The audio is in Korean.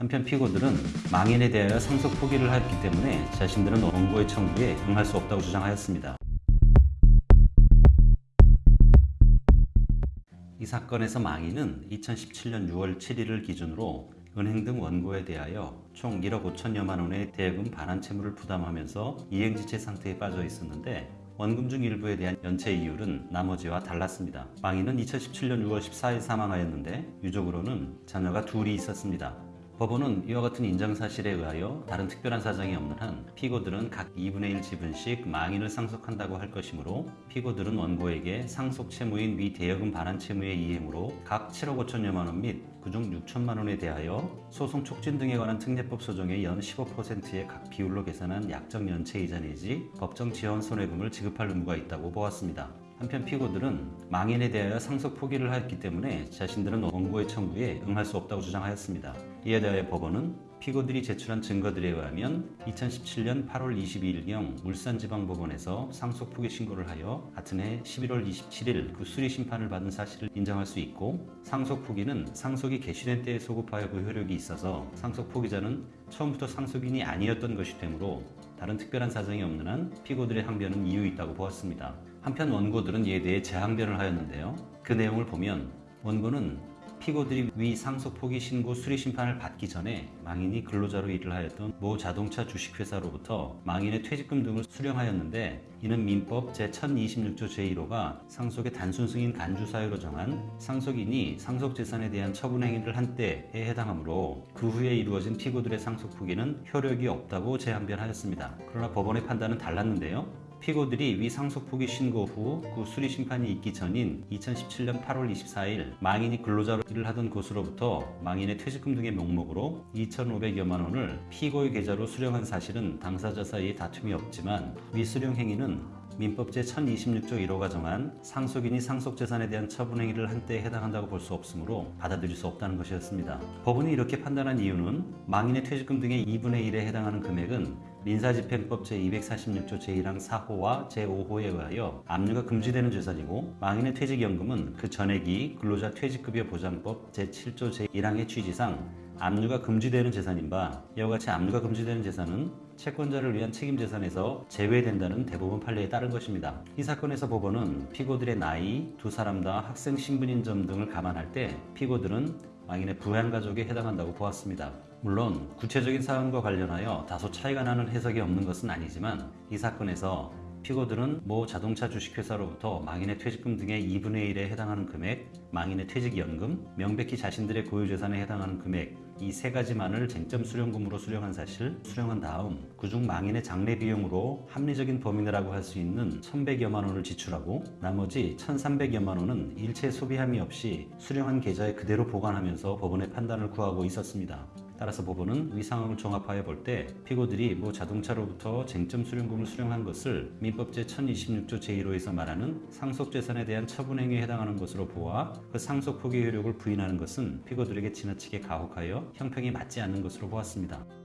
한편 피고들은 망인에 대하여 상속 포기를 하였기 때문에 자신들은 원고의 청구에 응할 수 없다고 주장하였습니다. 이 사건에서 망인은 2017년 6월 7일을 기준으로 은행 등 원고에 대하여 총 1억 5천여만 원의 대금 반환 채무를 부담하면서 이행지체 상태에 빠져 있었는데 원금 중 일부에 대한 연체 이율은 나머지와 달랐습니다. 망인은 2017년 6월 14일 사망하였는데 유족으로는 자녀가 둘이 있었습니다. 법원은 이와 같은 인정사실에 의하여 다른 특별한 사정이 없는 한 피고들은 각 2분의 1 지분씩 망인을 상속한다고 할 것이므로 피고들은 원고에게 상속 채무인 위 대여금 반환 채무의 이행으로 각 7억 5천여만 원 및 그중 6천만 원에 대하여 소송 촉진 등에 관한 특례법 소정의 연 15%의 각 비율로 계산한 약정 연체 이자 내지 법정 지원 손해금을 지급할 의무가 있다고 보았습니다. 한편 피고들은 망인에 대하여 상속 포기를 하였기 때문에 자신들은 원고의 청구에 응할 수 없다고 주장하였습니다. 이에 대하여 법원은 피고들이 제출한 증거들에 의하면 2017년 8월 22일경 울산지방법원에서 상속 포기 신고를 하여 같은 해 11월 27일 그 수리 심판을 받은 사실을 인정할 수 있고 상속 포기는 상속이 개시된 때에 소급하여 그 효력이 있어서 상속 포기자는 처음부터 상속인이 아니었던 것이 되므로 다른 특별한 사정이 없는 한 피고들의 항변은 이유 있다고 보았습니다. 한편 원고들은 이에 대해 재항변을 하였는데요. 그 내용을 보면 원고는 피고들이 위 상속 포기 신고 수리 심판을 받기 전에 망인이 근로자로 일을 하였던 모 자동차 주식회사로부터 망인의 퇴직금 등을 수령하였는데 이는 민법 제1026조 제1호가 상속의 단순 승인 간주 사유로 정한 상속인이 상속 재산에 대한 처분 행위를 한 때에 해당하므로 그 후에 이루어진 피고들의 상속 포기는 효력이 없다고 재항변하였습니다. 그러나 법원의 판단은 달랐는데요. 피고들이 위 상속 포기 신고 후 그 수리 심판이 있기 전인 2017년 8월 24일 망인이 근로자로 일을 하던 곳으로부터 망인의 퇴직금 등의 명목으로 2,500여만 원을 피고의 계좌로 수령한 사실은 당사자 사이에 다툼이 없지만 위 수령 행위는 민법 제1026조 1호가 정한 상속인이 상속재산에 대한 처분 행위를 한 때에 해당한다고 볼 수 없으므로 받아들일 수 없다는 것이었습니다. 법원이 이렇게 판단한 이유는 망인의 퇴직금 등의 2분의 1에 해당하는 금액은 민사집행법 제246조 제1항 4호와 제5호에 의하여 압류가 금지되는 재산이고 망인의 퇴직연금은 그 전액이 근로자 퇴직급여 보장법 제7조 제1항의 취지상 압류가 금지되는 재산인 바 이와 같이 압류가 금지되는 재산은 채권자를 위한 책임 재산에서 제외된다는 대법원 판례에 따른 것입니다. 이 사건에서 법원은 피고들의 나이, 두 사람 다 학생 신분인 점 등을 감안할 때 피고들은 망인의 부양가족에 해당한다고 보았습니다. 물론 구체적인 사안과 관련하여 다소 차이가 나는 해석이 없는 것은 아니지만 이 사건에서 피고들은 모 자동차 주식회사로부터 망인의 퇴직금 등의 2분의 1에 해당하는 금액, 망인의 퇴직연금, 명백히 자신들의 고유재산에 해당하는 금액 이 세 가지만을 쟁점 수령금으로 수령한 사실, 수령한 다음 그중 망인의 장례 비용으로 합리적인 범위라고 할 수 있는 1,100여만 원을 지출하고 나머지 1,300여만 원은 일체 소비함이 없이 수령한 계좌에 그대로 보관하면서 법원의 판단을 구하고 있었습니다. 따라서 법원은 위 상황을 종합하여 볼 때 피고들이 모 자동차로부터 쟁점 수령금을 수령한 것을 민법 제1026조 제1호에서 말하는 상속재산에 대한 처분행위에 해당하는 것으로 보아 그 상속 포기 효력을 부인하는 것은 피고들에게 지나치게 가혹하여 형평이 맞지 않는 것으로 보았습니다.